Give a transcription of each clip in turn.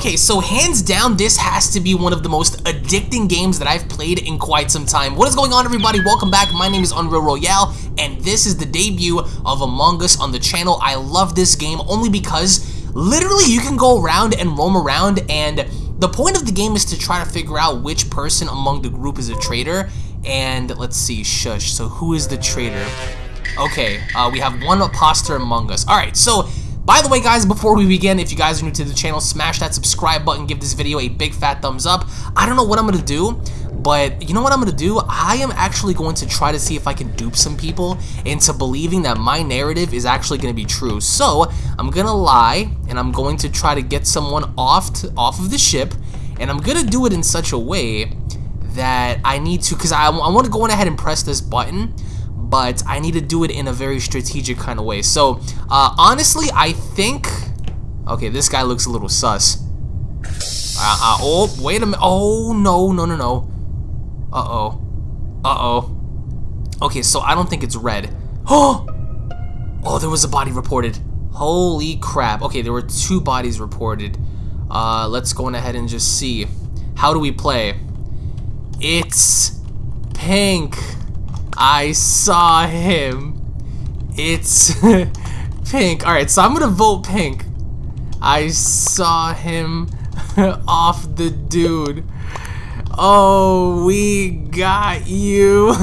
Okay, so hands down, this has to be one of the most addicting games that I've played in quite some time. What is going on, everybody? Welcome back. My name is Unreal Royale, and this is the debut of Among Us on the channel. I love this game only because literally you can go around and roam around, and the point of the game is to try to figure out which person among the group is a traitor. And let's see, shush. So who is the traitor? Okay, uh, we have one imposter among us. All right, so by the way, guys, before we begin, if you guys are new to the channel, smash that subscribe button, give this video a big fat thumbs up. I don't know what I'm going to do, but you know what I'm going to do? I am actually going to try to see if I can dupe some people into believing that my narrative is actually going to be true. So, I'm going to lie, and I'm going to try to get someone off, to, off of the ship, and I'm going to do it in such a way that I need to, because I, I want to go ahead and press this button, but I need to do it in a very strategic kind of way. So, uh, honestly, I think... Okay, this guy looks a little sus. Uh, uh, oh, wait a minute. Oh, no, no, no, no. Uh-oh. Uh-oh. Okay, so I don't think it's red. Oh! Oh, there was a body reported. Holy crap. Okay, there were two bodies reported. Uh, let's go on ahead and just see. How do we play? It's pink. I saw him. It's pink. Alright, so I'm gonna vote pink. I saw him off the dude. Oh, we got you.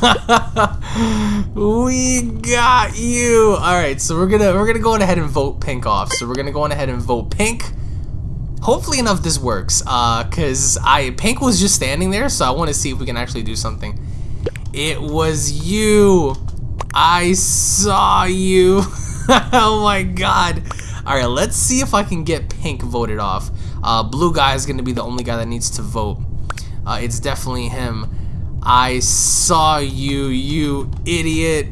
we got you. All right, so we're gonna we're gonna go on ahead and vote pink off. So we're gonna go on ahead and vote pink. Hopefully enough this works, uh, cause I pink was just standing there, so I want to see if we can actually do something. It was you. I saw you. oh my god. Alright, let's see if I can get pink voted off. Uh, blue guy is going to be the only guy that needs to vote. Uh, it's definitely him. I saw you, you idiot.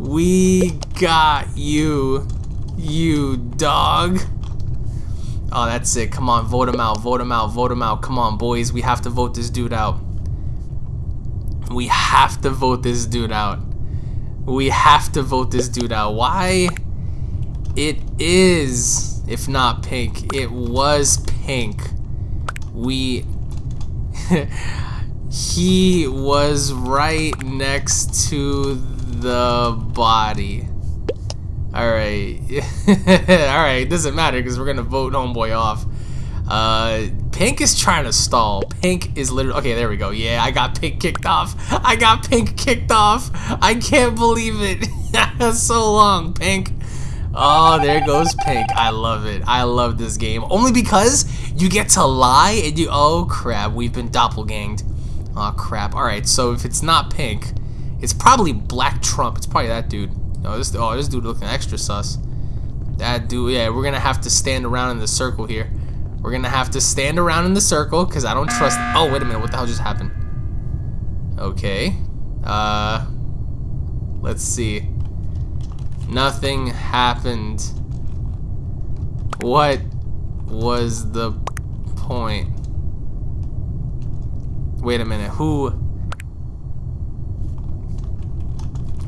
We got you, you dog. Oh, that's it. Come on, vote him out, vote him out, vote him out. Come on, boys. We have to vote this dude out. We have to vote this dude out. We have to vote this dude out. Why? It is, if not pink. It was pink. We... he was right next to the body. Alright. Alright, doesn't matter because we're going to vote homeboy off. Uh, Pink is trying to stall. Pink is literally... Okay, there we go. Yeah, I got Pink kicked off. I got Pink kicked off. I can't believe it. That's so long, Pink. Oh, there goes Pink. I love it. I love this game. Only because you get to lie and you... Oh, crap. We've been doppelganged. Oh, crap. Alright, so if it's not Pink, it's probably Black Trump. It's probably that dude. No, this, oh, this dude looking extra sus. That dude, yeah, we're gonna have to stand around in the circle here. We're gonna have to stand around in the circle because I don't trust. Oh, wait a minute. What the hell just happened? Okay. Uh. Let's see. Nothing happened. What was the point? Wait a minute. Who?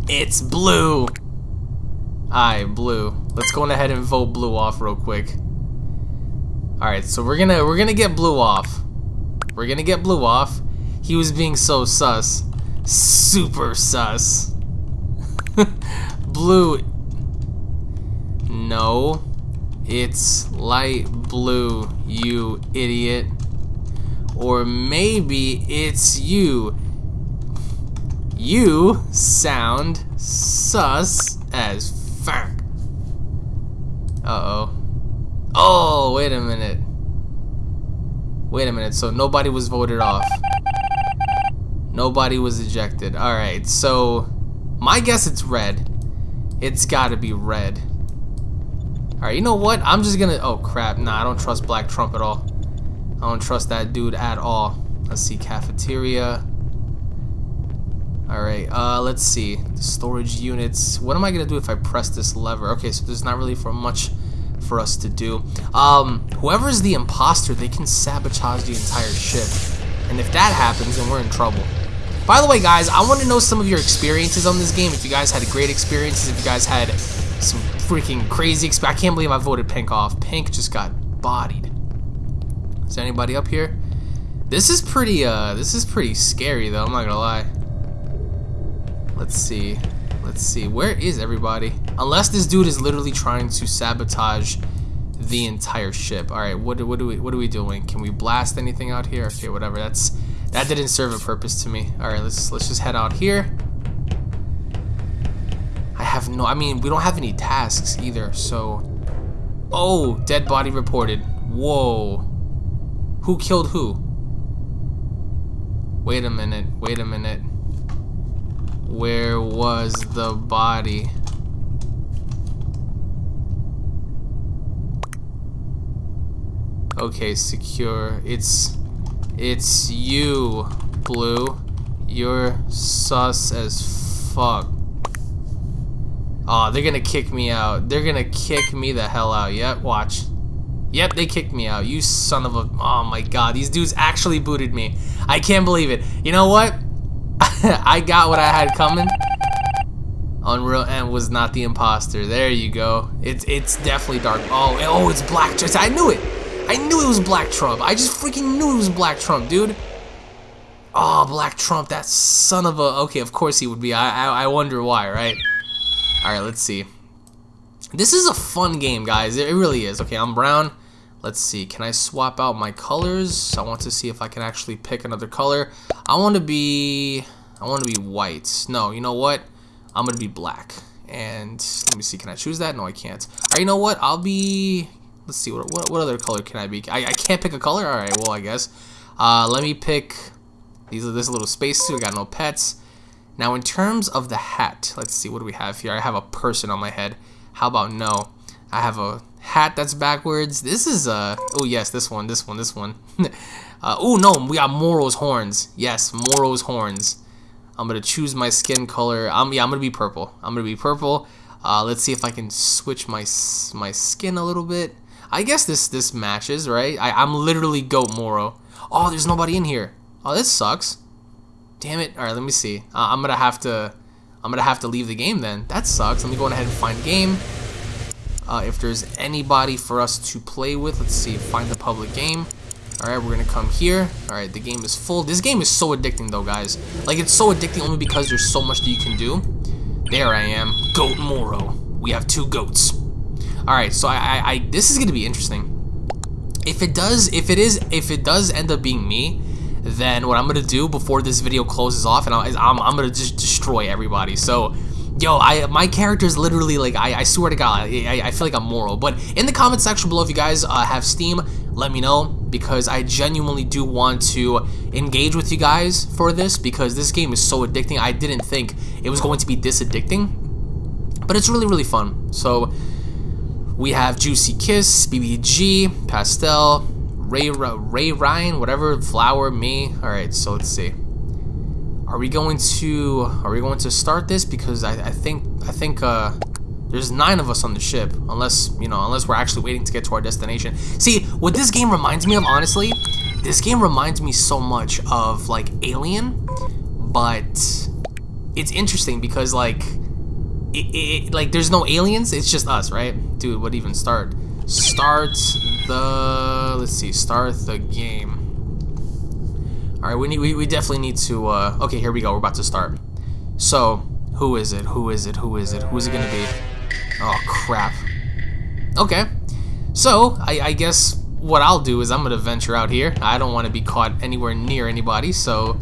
It's blue. Aye, blue. Let's go ahead and vote blue off real quick. Alright, so we're gonna we're gonna get blue off. We're gonna get blue off. He was being so sus. Super sus. blue. No. It's light blue, you idiot. Or maybe it's you. You sound sus as fuck. Uh-oh. Oh, wait a minute. Wait a minute, so nobody was voted off. Nobody was ejected. Alright, so my guess it's red. It's gotta be red. Alright, you know what? I'm just gonna... Oh, crap. Nah, I don't trust Black Trump at all. I don't trust that dude at all. Let's see, cafeteria. Alright, uh, let's see. Storage units. What am I gonna do if I press this lever? Okay, so there's not really for much for us to do. Um, whoever's the imposter, they can sabotage the entire ship. And if that happens, then we're in trouble. By the way, guys, I want to know some of your experiences on this game. If you guys had great experiences, if you guys had some freaking crazy experience. I can't believe I voted Pink off. Pink just got bodied. Is there anybody up here? This is pretty, uh, this is pretty scary though, I'm not gonna lie. Let's see. Let's see. Where is everybody? Unless this dude is literally trying to sabotage the entire ship. All right, what, what do we what are we doing? Can we blast anything out here? Okay, whatever. That's that didn't serve a purpose to me. All right, let's let's just head out here. I have no. I mean, we don't have any tasks either. So, oh, dead body reported. Whoa, who killed who? Wait a minute. Wait a minute. Where was the body? Okay, secure. It's it's you, Blue. You're sus as fuck. Oh, they're gonna kick me out. They're gonna kick me the hell out. Yep, watch. Yep, they kicked me out. You son of a... Oh my god, these dudes actually booted me. I can't believe it. You know what? I got what I had coming. Unreal and was not the imposter. There you go. It's it's definitely dark. Oh, oh, it's Black Trump. I knew it. I knew it was Black Trump. I just freaking knew it was Black Trump, dude. Oh, Black Trump, that son of a... Okay, of course he would be. I, I, I wonder why, right? Alright, let's see. This is a fun game, guys. It really is. Okay, I'm brown. Let's see. Can I swap out my colors? I want to see if I can actually pick another color. I want to be... I want to be white. No, you know what? I'm going to be black. And let me see. Can I choose that? No, I can't. Alright, you know what? I'll be... Let's see. What, what, what other color can I be? I, I can't pick a color? Alright, well, I guess. Uh, let me pick... These are this little space. We got no pets. Now, in terms of the hat, let's see. What do we have here? I have a person on my head. How about no? I have a hat that's backwards. This is a, oh yes, this one, this one, this one. uh, oh no, we got Moro's horns. Yes, Moro's horns. I'm gonna choose my skin color. I'm yeah, I'm gonna be purple. I'm gonna be purple. Uh, let's see if I can switch my my skin a little bit. I guess this this matches, right? I, I'm literally Goat Moro. Oh, there's nobody in here. Oh, this sucks. Damn it. All right, let me see. Uh, I'm gonna have to I'm gonna have to leave the game then. That sucks. Let me go ahead and find game. Uh, if there's anybody for us to play with, let's see, find the public game. Alright, we're gonna come here. Alright, the game is full. This game is so addicting though, guys. Like, it's so addicting only because there's so much that you can do. There I am. Goat Moro. We have two goats. Alright, so I, I, I, this is gonna be interesting. If it does, if it is, if it does end up being me, then what I'm gonna do before this video closes off, and I'm, I'm, I'm gonna just destroy everybody. So, Yo, I my character is literally like I, I swear to God, I, I feel like I'm moral. But in the comment section below, if you guys uh, have Steam, let me know because I genuinely do want to engage with you guys for this because this game is so addicting. I didn't think it was going to be this addicting, but it's really really fun. So we have Juicy Kiss, BBG, Pastel, Ray Ray Ryan, whatever, Flower, me. All right, so let's see. Are we going to are we going to start this? Because I, I think I think uh, there's nine of us on the ship, unless you know, unless we're actually waiting to get to our destination. See, what this game reminds me of, honestly, this game reminds me so much of like Alien, but it's interesting because like it, it like there's no aliens, it's just us, right? Dude, what even start? Start the let's see, start the game. Alright, we, need, we, we definitely need to, uh, okay, here we go, we're about to start. So, who is it, who is it, who is it, who is it gonna be? Oh, crap. Okay, so, I, I guess what I'll do is I'm gonna venture out here. I don't want to be caught anywhere near anybody, so,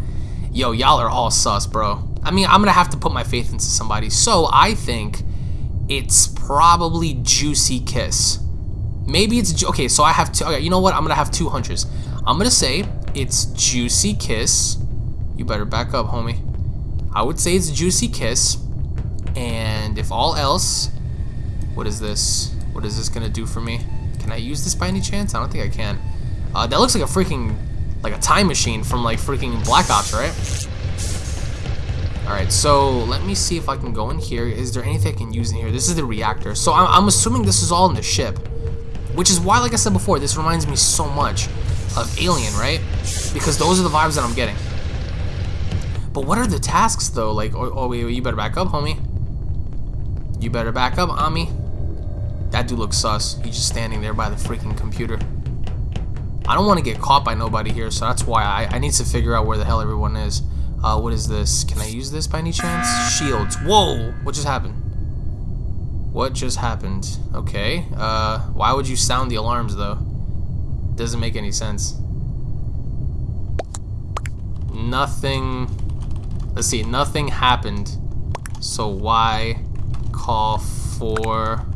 yo, y'all are all sus, bro. I mean, I'm gonna have to put my faith into somebody, so I think it's probably Juicy Kiss. Maybe it's, okay, so I have two, okay, you know what, I'm gonna have two hunches. I'm gonna say it's Juicy Kiss. You better back up, homie. I would say it's Juicy Kiss. And if all else, what is this? What is this gonna do for me? Can I use this by any chance? I don't think I can. Uh, that looks like a freaking, like a time machine from like freaking Black Ops, right? Alright, so let me see if I can go in here. Is there anything I can use in here? This is the reactor. So I'm, I'm assuming this is all in the ship. Which is why, like I said before, this reminds me so much of Alien, right? Because those are the vibes that I'm getting. But what are the tasks, though? Like, oh, oh wait, you better back up, homie. You better back up, Ami. That dude looks sus. He's just standing there by the freaking computer. I don't want to get caught by nobody here, so that's why I, I need to figure out where the hell everyone is. Uh, what is this? Can I use this by any chance? Shields. Whoa! What just happened? What just happened? Okay. Uh, why would you sound the alarms, though? Doesn't make any sense. Nothing... Let's see. Nothing happened. So why call for...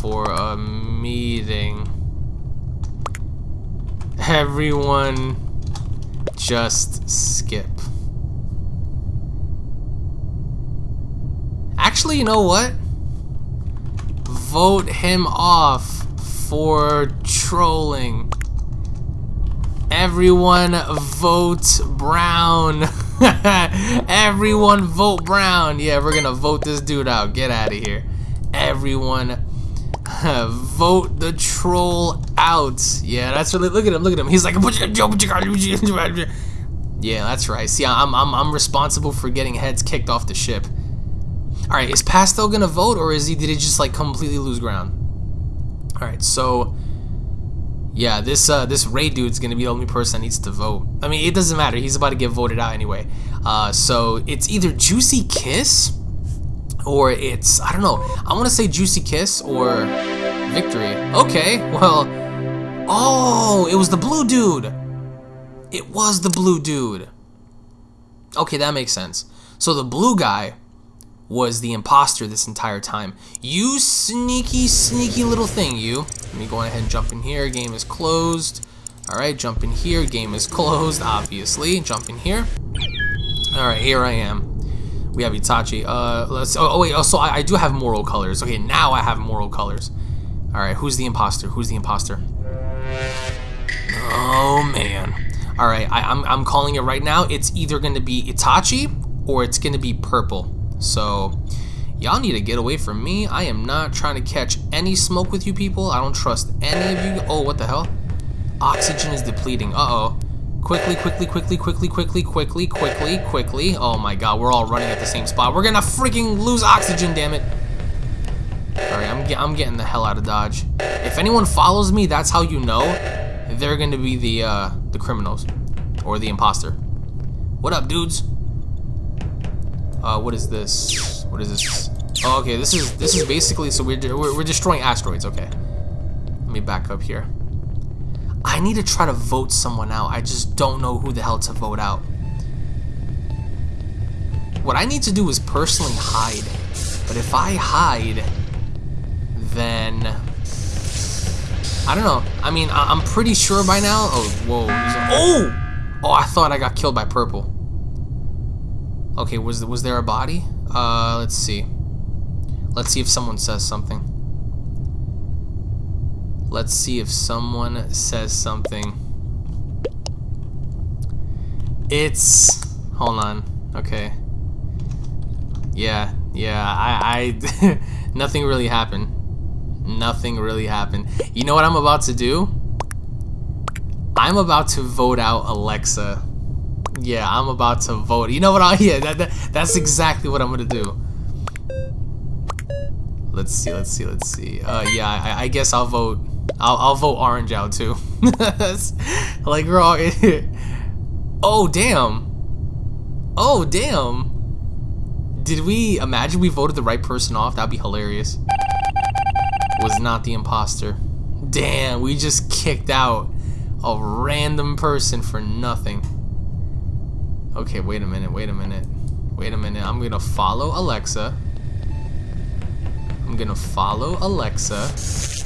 For a meeting? Everyone just skip. Actually, you know what? Vote him off for trolling. Everyone vote Brown. Everyone vote Brown. Yeah, we're gonna vote this dude out. Get out of here. Everyone vote the troll out. Yeah, that's really. Look at him. Look at him. He's like, yeah, that's right. See, I'm I'm I'm responsible for getting heads kicked off the ship. All right, is Pastel gonna vote, or is he? Did he just like completely lose ground? All right, so yeah, this uh, this Ray dude's gonna be the only person that needs to vote. I mean, it doesn't matter. He's about to get voted out anyway. Uh, so it's either Juicy Kiss or it's I don't know. I want to say Juicy Kiss or Victory. Okay, well, oh, it was the blue dude. It was the blue dude. Okay, that makes sense. So the blue guy was the imposter this entire time. You sneaky, sneaky little thing, you. Let me go ahead and jump in here. Game is closed. All right, jump in here. Game is closed, obviously. Jump in here. All right, here I am. We have Itachi. Uh, let's. Oh, oh wait. Oh, so I, I do have moral colors. Okay, now I have moral colors. All right, who's the imposter? Who's the imposter? Oh man. All right, I, I'm I'm calling it right now. It's either going to be Itachi or it's going to be purple. So, y'all need to get away from me. I am not trying to catch any smoke with you people. I don't trust any of you. Oh, what the hell? Oxygen is depleting. Uh-oh. Quickly, quickly, quickly, quickly, quickly, quickly, quickly, quickly. Oh my god, we're all running at the same spot. We're gonna freaking lose oxygen, damn it. Alright, I'm, I'm getting the hell out of Dodge. If anyone follows me, that's how you know they're gonna be the, uh, the criminals. Or the imposter. What up, dudes? Uh, what is this? What is this? Oh, okay, this is this is basically so we're, we're we're destroying asteroids. Okay, let me back up here. I need to try to vote someone out. I just don't know who the hell to vote out. What I need to do is personally hide. But if I hide, then I don't know. I mean, I am pretty sure by now. Oh, whoa! oh, oh! I thought I got killed by purple. Okay, was was there a body? Uh, let's see. Let's see if someone says something. Let's see if someone says something. It's hold on. Okay. Yeah, yeah. I, I nothing really happened. Nothing really happened. You know what I'm about to do? I'm about to vote out Alexa yeah, I'm about to vote. You know what? I yeah, that, that that's exactly what I'm gonna do. Let's see, let's see, let's see. Uh, yeah, I, I guess I'll vote. I'll I'll vote orange out too. like all. oh damn. Oh damn. Did we imagine we voted the right person off? That'd be hilarious. Was not the imposter. Damn, we just kicked out a random person for nothing. Okay, wait a minute, wait a minute. Wait a minute, I'm gonna follow Alexa. I'm gonna follow Alexa.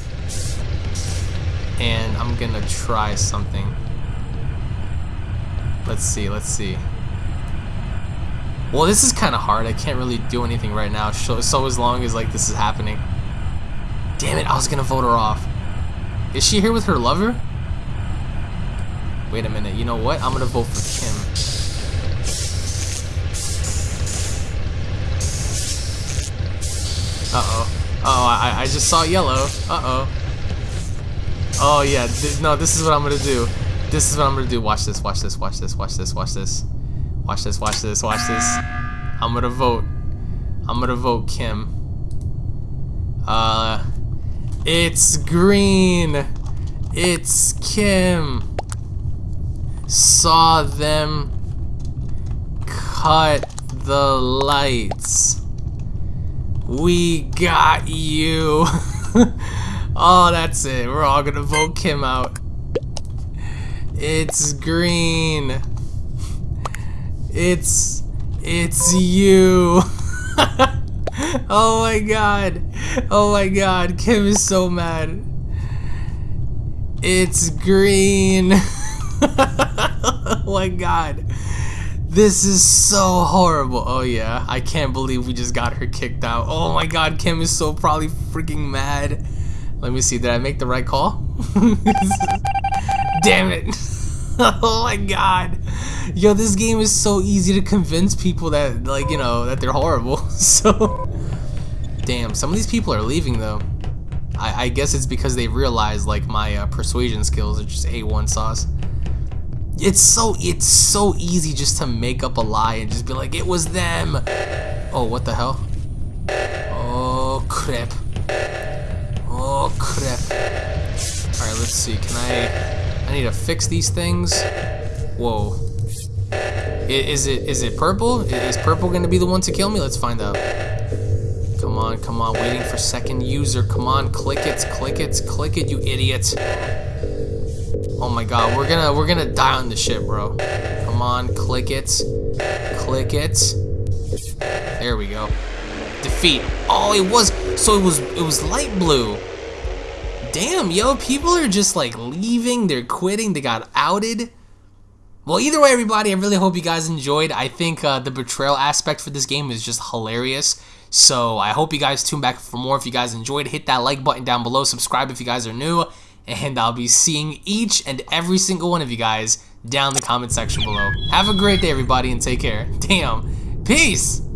And I'm gonna try something. Let's see, let's see. Well, this is kind of hard. I can't really do anything right now. So, so as long as like this is happening. Damn it, I was gonna vote her off. Is she here with her lover? Wait a minute, you know what? I'm gonna vote for Kim. Uh-oh. oh, I, I just saw yellow. Uh-oh. Oh, yeah. No, this is what I'm gonna do. This is what I'm gonna do. Watch this, watch this, watch this, watch this, watch this. Watch this, watch this, watch this. I'm gonna vote. I'm gonna vote Kim. Uh, it's green. It's Kim. Saw them cut the lights. We got you. oh, that's it. We're all gonna vote Kim out. It's green. It's it's you. oh my god. Oh my god. Kim is so mad. It's green. oh my god. This is so horrible. Oh yeah, I can't believe we just got her kicked out. Oh my god, Kim is so probably freaking mad. Let me see, did I make the right call? Damn it. oh my god. Yo, this game is so easy to convince people that, like, you know, that they're horrible. So, damn, some of these people are leaving though. I, I guess it's because they realize, like, my uh, persuasion skills are just A1 sauce. It's so, it's so easy just to make up a lie and just be like, it was them. Oh, what the hell? Oh, crap. Oh, crap. Alright, let's see. Can I... I need to fix these things. Whoa. Is it is it purple? Is purple gonna be the one to kill me? Let's find out. Come on, come on, waiting for second user. Come on, click it, click it, click it, you idiot. Oh my god, we're gonna we're gonna die on this shit, bro. Come on, click it. Click it. There we go. Defeat. Oh, it was so it was it was light blue. Damn, yo, people are just like leaving, they're quitting, they got outed. Well, either way, everybody, I really hope you guys enjoyed. I think uh, the betrayal aspect for this game is just hilarious. So I hope you guys tune back for more. If you guys enjoyed, hit that like button down below. Subscribe if you guys are new. And I'll be seeing each and every single one of you guys down in the comment section below. Have a great day, everybody, and take care. Damn. Peace!